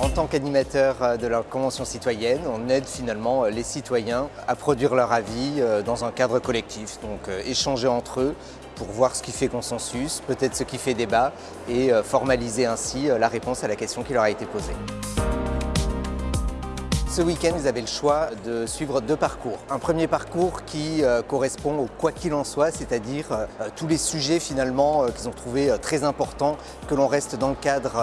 En tant qu'animateur de la Convention citoyenne, on aide finalement les citoyens à produire leur avis dans un cadre collectif, donc échanger entre eux pour voir ce qui fait consensus, peut-être ce qui fait débat et formaliser ainsi la réponse à la question qui leur a été posée. Ce week-end, vous avez le choix de suivre deux parcours. Un premier parcours qui euh, correspond au quoi qu'il en soit, c'est-à-dire euh, tous les sujets finalement euh, qu'ils ont trouvé très importants, que l'on reste dans le cadre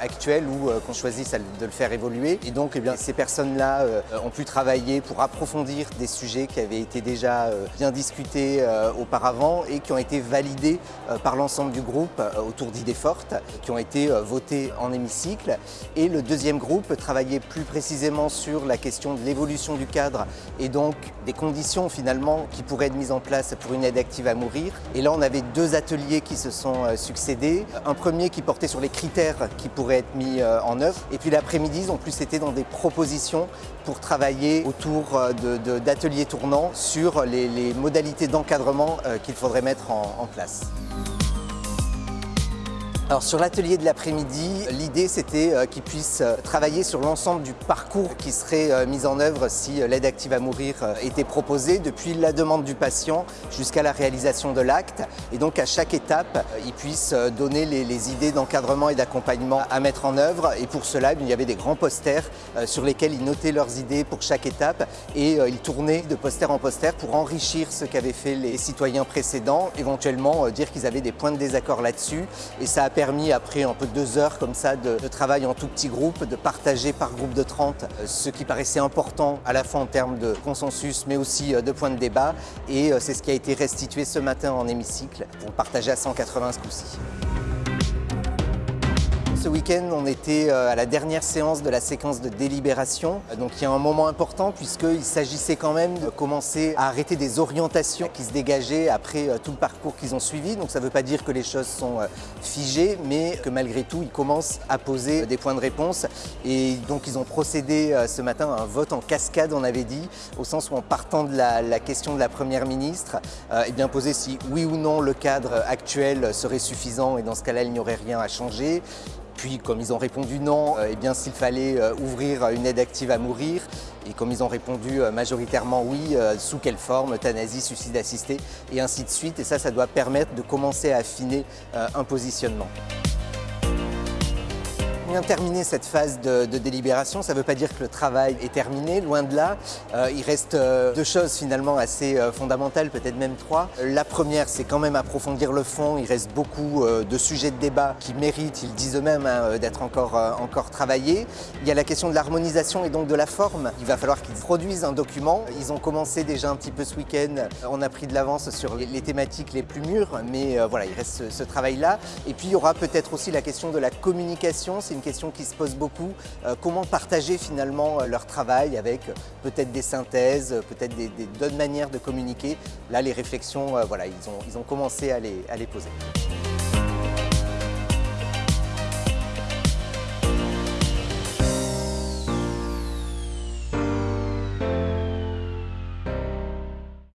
actuel ou qu'on choisisse de le faire évoluer. Et donc, eh bien, ces personnes-là ont pu travailler pour approfondir des sujets qui avaient été déjà bien discutés auparavant et qui ont été validés par l'ensemble du groupe autour d'idées fortes, qui ont été votés en hémicycle. Et le deuxième groupe travaillait plus précisément sur la question de l'évolution du cadre et donc des conditions finalement qui pourraient être mises en place pour une aide active à mourir. Et là, on avait deux ateliers qui se sont euh, succédés. Un premier qui portait sur les critères qui pourraient être mis euh, en œuvre. Et puis l'après-midi, ont plus été dans des propositions pour travailler autour euh, d'ateliers tournants sur les, modalités d'encadrement qu'il faudrait mettre en place. Alors sur l'atelier de l'après-midi, l'idée c'était euh, qu'ils puissent euh, travailler sur l'ensemble du parcours qui serait euh, mis en œuvre si l'aide active à mourir était proposée, depuis la demande du patient jusqu'à la réalisation de l'acte. Et donc à chaque étape, ils puissent donner les, idées d'encadrement et d'accompagnement à mettre en œuvre. Et pour cela, il y avait des grands posters sur lesquels ils notaient leurs idées pour chaque étape et ils tournaient de poster en poster pour enrichir ce qu'avaient fait les citoyens précédents, éventuellement dire qu'ils avaient des points de désaccord là-dessus. Et ça a après un peu deux heures comme ça de, travail en tout petit groupe, de partager par groupe de 30 euh, ce qui paraissait important à la fois en termes de consensus mais aussi euh, de points de débat. Et euh, c'est ce qui a été restitué ce matin en hémicycle pour partager à 180 ce coup-ci. Ce week-end, on était euh, à la dernière séance de la séquence de délibération. Donc il y a un moment important puisqu'il s'agissait quand même de commencer à arrêter des orientations qui se dégageaient après euh, tout le parcours qu'ils ont suivi. Donc ça ne veut pas dire que les choses sont euh, figées, mais que malgré tout, ils commencent à poser des points de réponse. Et donc ils ont procédé ce matin à un vote en cascade, on avait dit, au sens où en partant de la, question de la Première ministre, eh bien poser si oui ou non le cadre actuel serait suffisant et dans ce cas-là, il n'y aurait rien à changer. Puis, comme ils ont répondu non, euh, eh bien s'il fallait euh, ouvrir une aide active à mourir, et comme ils ont répondu euh, majoritairement oui, sous quelle forme, euthanasie, suicide assisté, et ainsi de suite. Et ça, ça doit permettre de commencer à affiner un positionnement bien terminé cette phase de, délibération. Ça ne veut pas dire que le travail est terminé, loin de là. Euh, il reste euh, deux choses finalement assez euh, fondamentales, peut-être même trois. La première, c'est quand même approfondir le fond. Il reste beaucoup de sujets de débat qui méritent, ils disent eux-mêmes, hein, d'être encore, encore travaillés. Il y a la question de l'harmonisation et donc de la forme. Il va falloir qu'ils produisent un document. Ils ont commencé déjà un petit peu ce week-end. On a pris de l'avance sur les, thématiques les plus mûres, mais voilà, il reste ce, travail-là. Et puis il y aura peut-être aussi la question de la communication une question qui se pose beaucoup. Euh, comment partager finalement euh, leur travail avec euh, peut-être des synthèses, peut-être d'autres manières de communiquer? Là, les réflexions, voilà, ils ont, commencé à les poser.